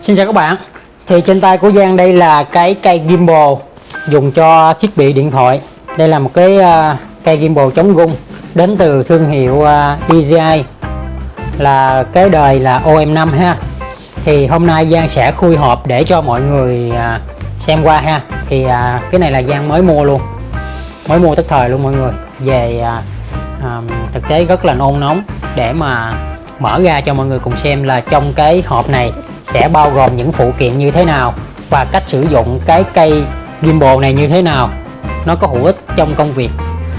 Xin chào các bạn. Thì trên tay của Giang đây là cái cây gimbal dùng cho thiết bị điện thoại. Đây là một cái uh, cây gimbal chống rung đến từ thương hiệu à, uh, DJI là cái đời là OM5 ha. Thì hôm nay Giang sẽ khui hộp để cho mọi người uh, xem qua ha. Thì uh, cái này là Giang mới mua luôn. Mới mua tức thời luôn mọi người. Về uh, um, thực tế rất là nôn nóng. Để mà mở ra cho mọi người cùng xem là trong cái hộp này sẽ bao gồm những phụ kiện như thế nào và cách sử dụng cái cây gimbal này như thế nào. Nó có hữu ích trong công việc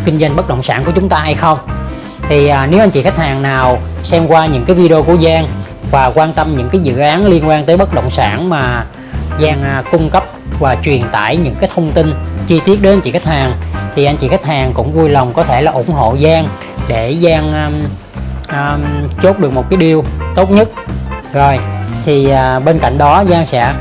kinh doanh bất động sản của chúng ta hay không? Thì à, nếu anh chị khách hàng nào xem qua những cái video của Giang và quan tâm những cái dự án liên quan tới bất động sản mà Giang à, cung cấp và truyền tải những cái thông tin chi tiết đến anh chị khách hàng thì anh chị khách hàng cũng vui lòng có thể là ủng hộ Giang để Giang um, um, chốt được một cái điều tốt nhất. Rồi thì uh, bên cạnh đó Giang sẽ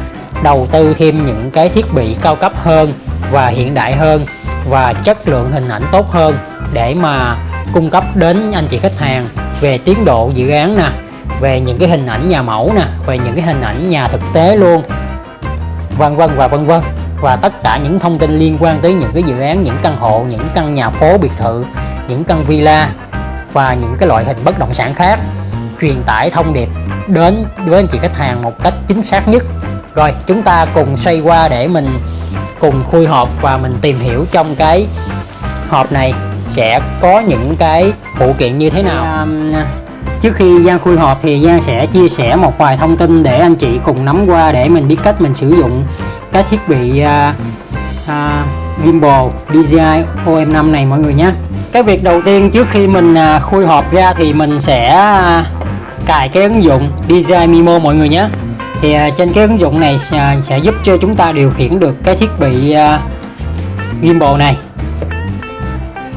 đầu tư thêm những cái thiết bị cao cấp hơn và hiện đại hơn và chất lượng hình ảnh tốt hơn để mà cung cấp đến anh chị khách hàng về tiến độ dự án nè về những cái hình ảnh nhà mẫu nè về những cái hình ảnh nhà thực tế luôn vân vân và vân vân. Và tất cả những thông tin liên quan tới những cái dự án, những căn hộ, những căn nhà phố biệt thự, những căn villa và những cái loại hình bất động sản khác truyền tải thông điệp đến với anh chị khách hàng một cách chính xác nhất. Rồi, chúng ta cùng xoay qua để mình cùng khui hộp và mình tìm hiểu trong cái hộp này sẽ có những cái phụ kiện như thế nào. Um, trước khi Giang khui hộp thì Giang sẽ chia sẻ một vài thông tin để anh chị cùng nắm qua để mình biết cách mình sử dụng cái thiết bị uh, uh, gimbal DJI OM5 này mọi người nhé. Cái việc đầu tiên trước khi mình uh, khui hộp ra thì mình sẽ uh, cài cái ứng dụng DJI Mimo mọi người nhé. Thì uh, trên cái ứng dụng này uh, sẽ giúp cho chúng ta điều khiển được cái thiết bị uh, gimbal này.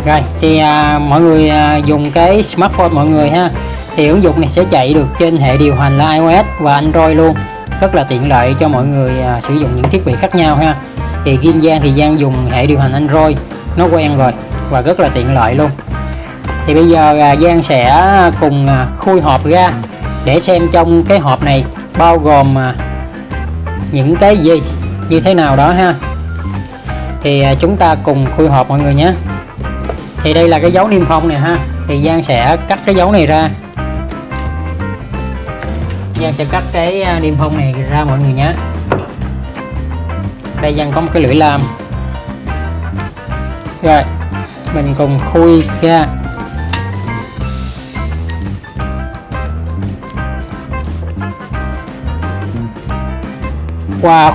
Rồi thì à, mọi người à, dùng cái smartphone mọi người ha thì ứng dụng này sẽ chạy được trên hệ điều hành là iOS và Android luôn. Rất là tiện lợi cho mọi người à, sử dụng những thiết bị khác nhau ha. Thì riêng Giang thì Giang dùng hệ điều hành Android nó quen rồi và rất là tiện lợi luôn. Thì bây giờ à, Giang sẽ cùng à, khui hộp ra để xem trong cái hộp này bao gồm à, những cái gì như thế nào đó ha. Thì à, chúng ta cùng khui hộp mọi người nhé. Thì đây là cái dấu niêm phong này ha. Thì Giang sẽ cắt cái dấu này ra. Giang sẽ cắt cái à, niêm phong này ra mọi người nhé. Đây Giang có một cái lưỡi lam rồi, mình cùng khui ra. Wow.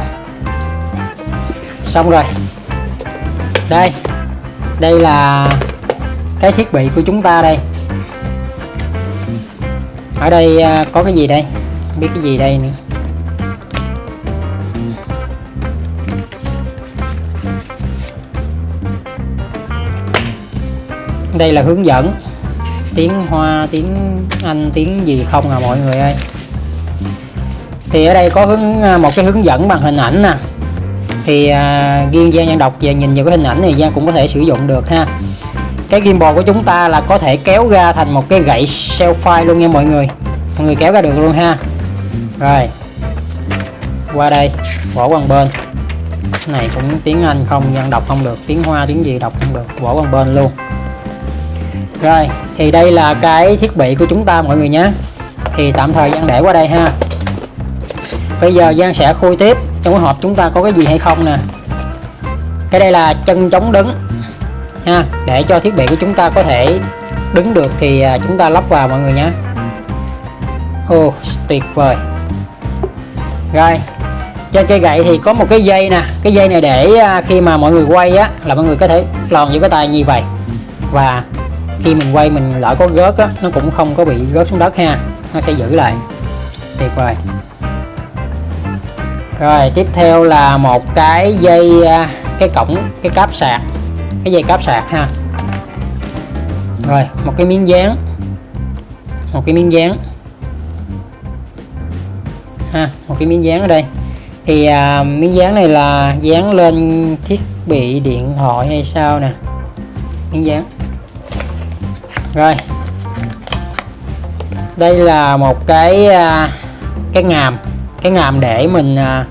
Xong rồi. Đây đây là cái thiết bị của chúng ta đây. Ở đây à, có cái gì đây? Biết cái gì đây nữa. Đây là hướng dẫn. Tiếng hoa tiếng anh tiếng gì không à mọi người ơi? Thì ở đây có hướng à, một cái hướng dẫn bằng hình ảnh nè. Thì à, riêng Giang Nhân đọc về nhìn vào cái hình ảnh này Giang cũng có thể sử dụng được ha. Cái gimbal của chúng ta là có thể kéo ra thành một cái gậy selfie luôn nha mọi người. Mọi người kéo ra được luôn ha rồi. Qua đây bỏ qua bên. Cái này cũng tiếng Anh không Giang đọc không được. Tiếng Hoa, tiếng gì đọc không được. Bỏ qua bên luôn. Rồi, thì đây là cái thiết bị của chúng ta, mọi người nhé. Thì tạm thời Giang để qua đây ha. Bây giờ Giang sẽ khui tiếp trong cái hộp chúng ta có cái gì hay không nè. Cái đây là chân chống đứng. Ha, để cho thiết bị của chúng ta có thể đứng được thì à, chúng ta lắp vào, mọi người nhé. Ô tuyệt vời rồi, trên cây gậy thì có một cái dây nè. Cái dây này để à, khi mà mọi người quay á, là mọi người có thể lòn với cái tay như vậy. Và khi mình quay mình lỡ có gớt á, nó cũng không có bị gớt xuống đất ha. Nó sẽ giữ lại. Tuyệt vời. Rồi, tiếp theo là một cái dây à, cái cổng, cái cáp sạc. Cái dây cáp sạc ha. Rồi, một cái miếng dán. Một cái miếng dán ha một cái miếng dán ở đây. Thì à, miếng dán này là dán lên thiết bị điện thoại hay sao nè? Miếng dán. Rồi. Đây là một cái à, cái ngàm cái ngàm để mình à,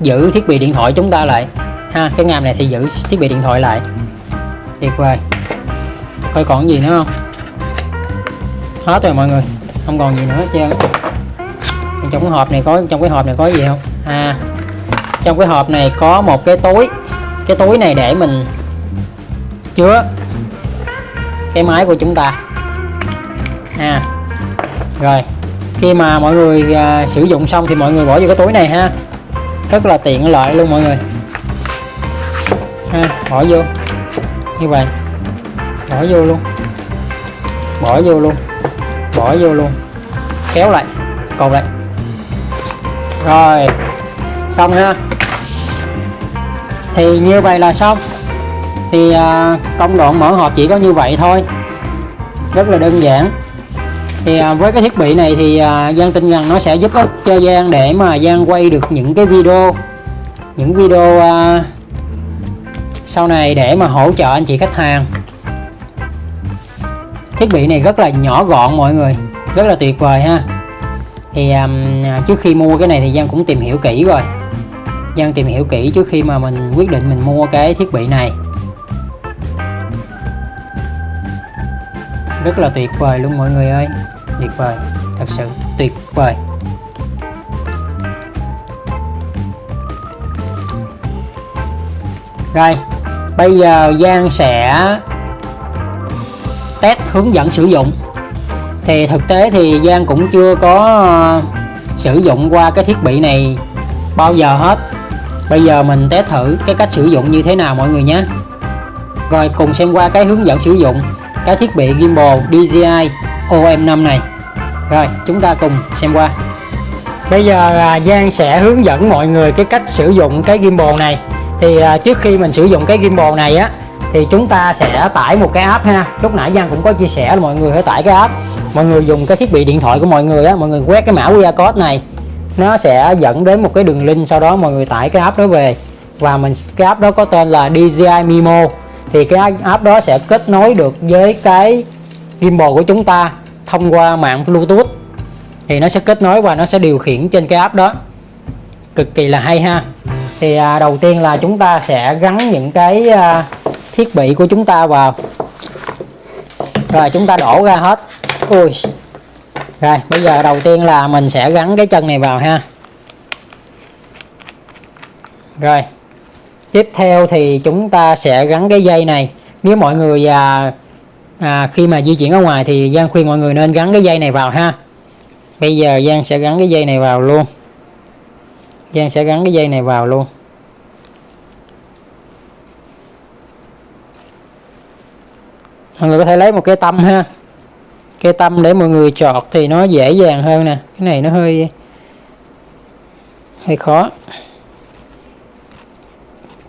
giữ thiết bị điện thoại chúng ta lại. Ha cái ngàm này thì giữ thiết bị điện thoại lại. Tuyệt vời. Coi còn gì nữa không? Hết rồi mọi người không còn gì nữa hết trơn trong cái hộp này có trong cái hộp này có gì không? À trong cái hộp này có một cái túi. Cái túi này để mình chứa cái máy của chúng ta. À rồi. Khi mà mọi người à, sử dụng xong thì mọi người bỏ vô cái túi này ha. Rất là tiện lợi luôn mọi người. Ha bỏ vô. Như vậy. Bỏ vô luôn. Bỏ vô luôn. Bỏ vô luôn. Kéo lại. Cột lại rồi xong ha. Thì như vậy là xong. Thì à, công đoạn mở hộp chỉ có như vậy thôi. Rất là đơn giản. Thì à, với cái thiết bị này thì à, Giang tin rằng nó sẽ giúp ích cho Giang để mà Giang quay được những cái video những video à, sau này để mà hỗ trợ anh chị khách hàng. Thiết bị này rất là nhỏ gọn mọi người. Rất là tuyệt vời ha thì um, à, trước khi mua cái này thì Giang cũng tìm hiểu kỹ rồi. Giang tìm hiểu kỹ trước khi mà mình quyết định mình mua cái thiết bị này. Rất là tuyệt vời luôn mọi người ơi. Tuyệt vời thật sự tuyệt vời. Rồi bây giờ Giang sẽ test hướng dẫn sử dụng thì thực tế thì Giang cũng chưa có ờ, sử dụng qua cái thiết bị này bao giờ hết. Bây giờ mình test thử cái cách sử dụng như thế nào mọi người nhé. Rồi cùng xem qua cái hướng dẫn sử dụng cái thiết bị gimbal DJI OM5 này. Rồi, chúng ta cùng xem qua. Bây giờ à, Giang sẽ hướng dẫn mọi người cái cách sử dụng cái gimbal này. Thì à, trước khi mình sử dụng cái gimbal này á, thì chúng ta sẽ tải một cái app ha. Lúc nãy Giang cũng có chia sẻ là mọi người phải tải cái app mọi người dùng cái thiết bị điện thoại của mọi người á mọi người quét cái mã QR code này. Nó sẽ dẫn đến một cái đường link sau đó mọi người tải cái app đó về. Và mình cái app đó có tên là DJI Mimo thì cái app đó sẽ kết nối được với cái gimbal của chúng ta thông qua mạng Bluetooth. Thì nó sẽ kết nối và nó sẽ điều khiển trên cái app đó. Cực kỳ là hay ha. Thì à, đầu tiên là chúng ta sẽ gắn những cái à, thiết bị của chúng ta vào. Rồi chúng ta đổ ra hết ui. Rồi bây giờ đầu tiên là mình sẽ gắn cái chân này vào ha. Rồi. Tiếp theo thì chúng ta sẽ gắn cái dây này. Nếu mọi người à, à, khi mà di chuyển ở ngoài thì Giang khuyên mọi người nên gắn cái dây này vào ha. Bây giờ Giang sẽ gắn cái dây này vào luôn. Giang sẽ gắn cái dây này vào luôn. Mọi người có thể lấy một cái tâm ha cây tâm để mọi người chọt thì nó dễ dàng hơn nè. Cái này nó hơi hơi khó.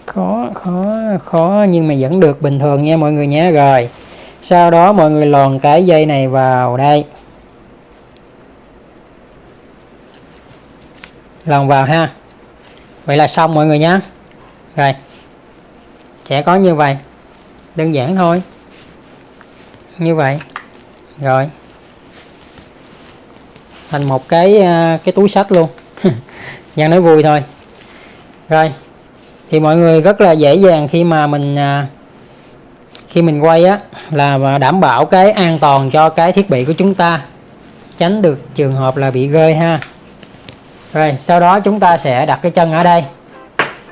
Khó khó khó nhưng mà vẫn được bình thường nha mọi người nhé rồi, sau đó mọi người lòn cái dây này vào đây. Lòn vào ha. Vậy là xong mọi người nhé rồi, sẽ có như vậy. Đơn giản thôi. Như vậy rồi. Thành một cái à, cái túi sách luôn. Giang nói vui thôi. Rồi. Thì mọi người rất là dễ dàng khi mà mình à, khi mình quay á, là đảm bảo cái an toàn cho cái thiết bị của chúng ta. Tránh được trường hợp là bị rơi ha. Rồi, sau đó chúng ta sẽ đặt cái chân ở đây.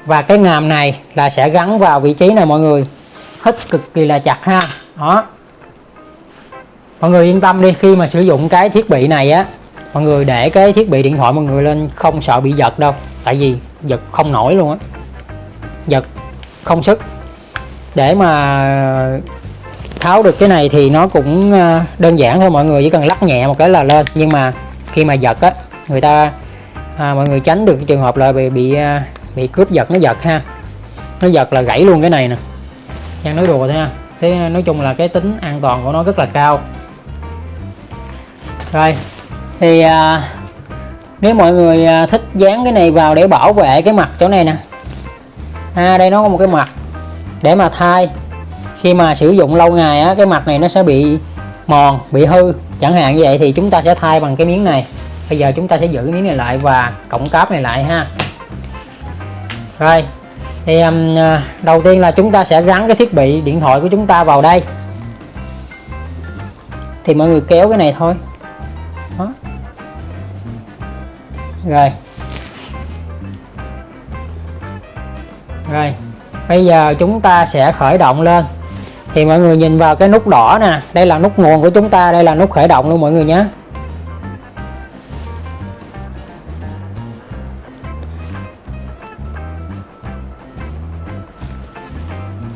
Và cái ngàm này là sẽ gắn vào vị trí này mọi người. Hít cực kỳ là chặt ha. Đó mọi người yên tâm đi khi mà sử dụng cái thiết bị này á mọi người để cái thiết bị điện thoại mọi người lên không sợ bị giật đâu. Tại vì giật không nổi luôn á. Giật không sức. Để mà tháo được cái này thì nó cũng ờ, đơn giản thôi mọi người chỉ cần lắc nhẹ một cái là lên. Nhưng mà khi mà giật á người ta à, mọi người tránh được trường hợp là bị bị à, bị cướp giật nó giật ha. Nó giật là gãy luôn cái này nè. Đang nói đùa thôi ha. Thế nói chung là cái tính an toàn của nó rất là cao rồi thì à, nếu mọi người à, thích dán cái này vào để bảo vệ cái mặt chỗ này nè. À, đây nó có một cái mặt để mà thay. Khi mà sử dụng lâu ngày á cái mặt này nó sẽ bị mòn bị hư. Chẳng hạn như vậy thì chúng ta sẽ thay bằng cái miếng này. Bây giờ chúng ta sẽ giữ cái miếng này lại và cộng cáp này lại ha. Rồi thì um, đầu tiên là chúng ta sẽ gắn cái thiết bị điện thoại của chúng ta vào đây. Thì mọi người kéo cái này thôi. Rồi. Rồi. Bây giờ chúng ta sẽ khởi động lên. Thì mọi người nhìn vào cái nút đỏ nè. Đây là nút nguồn của chúng ta, đây là nút khởi động luôn mọi người nhé.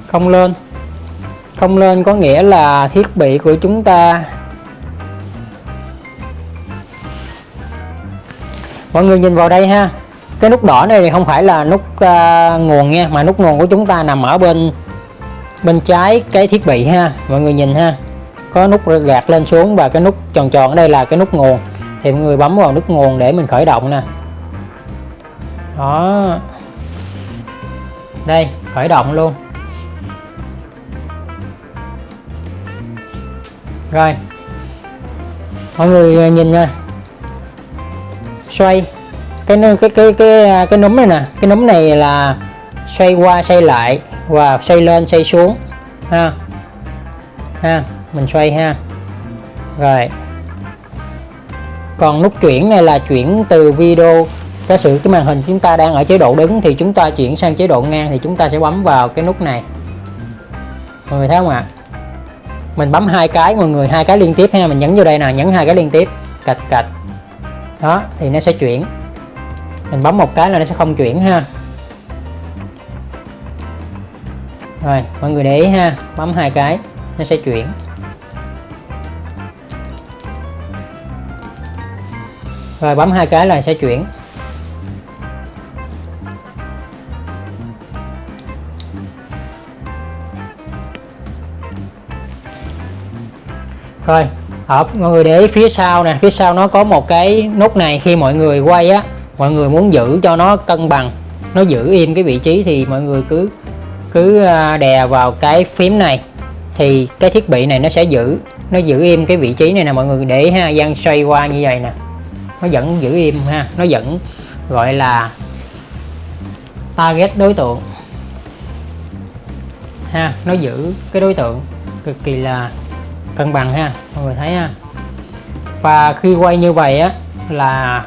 Không lên. Không lên có nghĩa là thiết bị của chúng ta mọi người nhìn vào đây ha. Cái nút đỏ này thì không phải là nút uh, nguồn nha mà nút nguồn của chúng ta nằm ở bên bên trái cái thiết bị ha. Mọi người nhìn ha. Có nút gạt lên xuống và cái nút tròn tròn ở đây là cái nút nguồn. Thì mọi người bấm vào nút nguồn để mình khởi động nè. Đó. Đây khởi động luôn. Rồi. Mọi người nhìn nha xoay. Cái cái cái cái cái núm này nè, cái núm này là xoay qua, xoay lại và xoay lên, xoay xuống, ha. Ha, mình xoay ha. Rồi. Còn nút chuyển này là chuyển từ video. Giả sự cái màn hình chúng ta đang ở chế độ đứng thì chúng ta chuyển sang chế độ ngang thì chúng ta sẽ bấm vào cái nút này. Mọi người thấy không ạ? Mình bấm hai cái, mọi người, hai cái liên tiếp ha. Mình nhấn vô đây nè, nhấn hai cái liên tiếp. Cạch cạch đó, thì nó sẽ chuyển. Mình bấm một cái là nó sẽ không chuyển ha. Rồi, mọi người để ý ha, bấm hai cái, nó sẽ chuyển. Rồi, bấm hai cái là sẽ chuyển. Rồi ở mọi người để ý phía sau nè. Phía sau nó có một cái nút này khi mọi người quay á, mọi người muốn giữ cho nó cân bằng, nó giữ im cái vị trí thì mọi người cứ cứ à, đè vào cái phím này. Thì cái thiết bị này nó sẽ giữ, nó giữ im cái vị trí này nè. Mọi người để ha, Giang xoay qua như vậy nè. Nó vẫn giữ im ha, nó vẫn gọi là target đối tượng. Ha, nó giữ cái đối tượng cực kỳ là cân bằng ha, mọi người thấy ha. Và khi quay như vậy á, là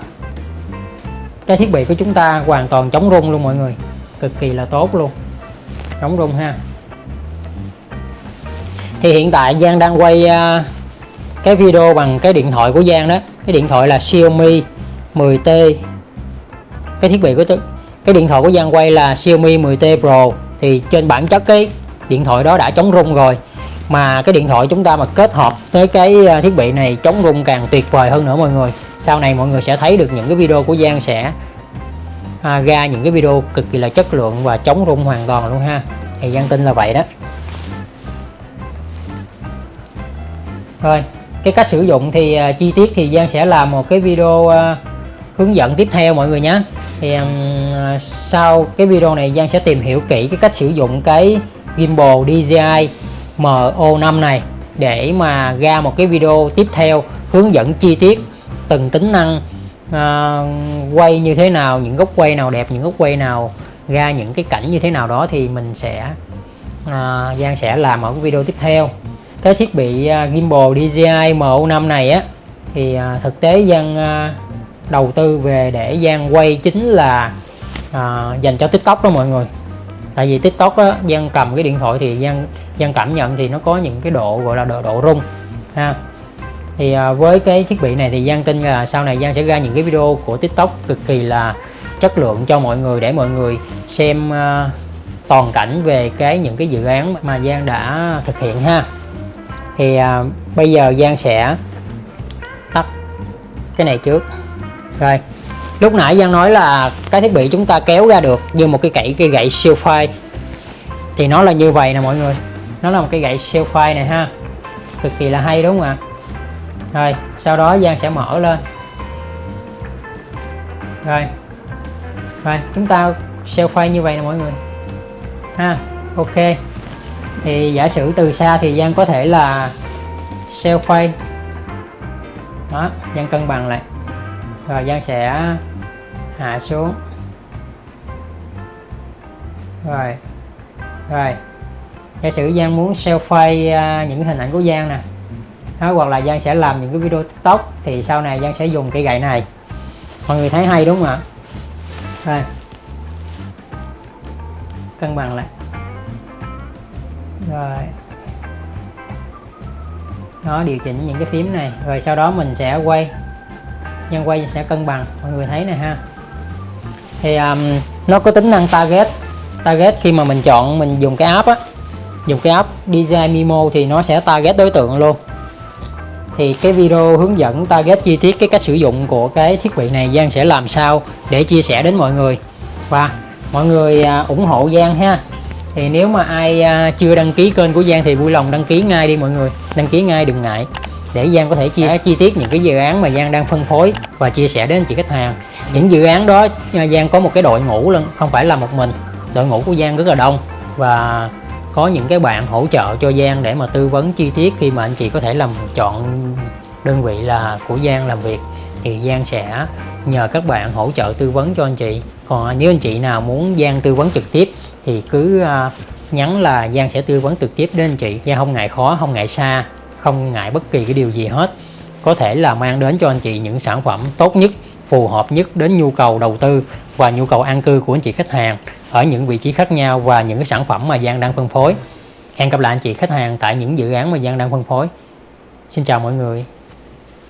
cái thiết bị của chúng ta hoàn toàn chống rung luôn mọi người, cực kỳ là tốt luôn, chống rung ha. Thì hiện tại Giang đang quay à, cái video bằng cái điện thoại của Giang đó. Cái điện thoại là Xiaomi 10T cái thiết bị của cái điện thoại của Giang quay là Xiaomi 10T Pro. Thì trên bản chất cái điện thoại đó đã chống rung rồi mà cái điện thoại chúng ta mà kết hợp với cái ờ, thiết bị này chống rung càng tuyệt vời hơn nữa mọi người. Sau này mọi người sẽ thấy được những cái video của Giang sẽ à, ra những cái video cực kỳ là chất lượng và chống rung hoàn toàn luôn ha. Thì Giang tin là vậy đó. Rồi cái cách sử dụng thì uh, chi tiết thì Giang sẽ làm một cái video uh, hướng dẫn tiếp theo mọi người nhé. Thì um, sau cái video này Giang sẽ tìm hiểu kỹ cái cách sử dụng cái gimbal DJI MO5 này để mà ra một cái video tiếp theo hướng dẫn chi tiết từng tính năng uh, quay như thế nào những góc quay nào đẹp những góc quay nào ra những cái cảnh như thế nào đó thì mình sẽ uh, Giang sẽ làm ở cái video tiếp theo. Cái thiết bị uh, gimbal DJI MO5 này á thì uh, thực tế Giang uh, đầu tư về để Giang quay chính là uh, dành cho TikTok đó mọi người tại vì tiktok á giang cầm cái điện thoại thì giang giang cảm nhận thì nó có những cái độ gọi là độ, độ rung ha. Thì à, với cái thiết bị này thì giang tin là sau này giang sẽ ra những cái video của tiktok cực kỳ là chất lượng cho mọi người để mọi người xem à, toàn cảnh về cái những cái dự án mà giang đã thực hiện ha. Thì à, bây giờ giang sẽ tắt cái này trước. Rồi lúc nãy Giang nói là cái thiết bị chúng ta kéo ra được như một cái gậy cái gậy siêu phai. Thì nó là như vậy nè mọi người. Nó là một cái gậy siêu phai này ha. Cực kỳ là hay đúng không ạ? Rồi, sau đó Giang sẽ mở lên. Rồi. Rồi, chúng ta siêu phai như vậy nè mọi người. Ha, ok. Thì giả sử từ xa thì Giang có thể là siêu phay đó, Giang cân bằng lại. Rồi Giang sẽ hạ xuống. Rồi. Rồi. Giả sử Giang muốn selfie uh, những hình ảnh của Giang nè. Đó, hoặc là Giang sẽ làm những cái video tiktok thì sau này Giang sẽ dùng cây gậy này. Mọi người thấy hay đúng không ạ? Rồi. Cân bằng lại. Rồi. Nó điều chỉnh những cái phím này. Rồi sau đó mình sẽ quay. Nhân quay sẽ cân bằng. Mọi người thấy này ha thì um, nó có tính năng target. Target khi mà mình chọn mình dùng cái app á. Dùng cái app design mimo thì nó sẽ target đối tượng luôn. Thì cái video hướng dẫn target chi tiết cái cách sử dụng của cái thiết bị này Giang sẽ làm sao để chia sẻ đến mọi người. Và mọi người à, ủng hộ Giang ha. Thì nếu mà ai à, chưa đăng ký kênh của Giang thì vui lòng đăng ký ngay đi mọi người. Đăng ký ngay đừng ngại để Giang có thể chia sẻ chi tiết những cái dự án mà Giang đang phân phối và chia sẻ đến anh chị khách hàng. Những dự án đó à, Giang có một cái đội ngũ luôn không phải là một mình. Đội ngũ của Giang rất là đông và có những cái bạn hỗ trợ cho Giang để mà tư vấn chi tiết khi mà anh chị có thể làm, chọn đơn vị là của Giang làm việc. Thì Giang sẽ nhờ các bạn hỗ trợ tư vấn cho anh chị. Còn à, nếu anh chị nào muốn Giang tư vấn trực tiếp thì cứ à, nhắn là Giang sẽ tư vấn trực tiếp đến anh chị. Giang không ngại khó, không ngại xa không ngại bất kỳ cái điều gì hết. Có thể là mang đến cho anh chị những sản phẩm tốt nhất, phù hợp nhất đến nhu cầu đầu tư và nhu cầu an cư của anh chị khách hàng ở những vị trí khác nhau và những cái sản phẩm mà Giang đang phân phối. Hẹn gặp lại anh chị khách hàng tại những dự án mà Giang đang phân phối. Xin chào mọi người.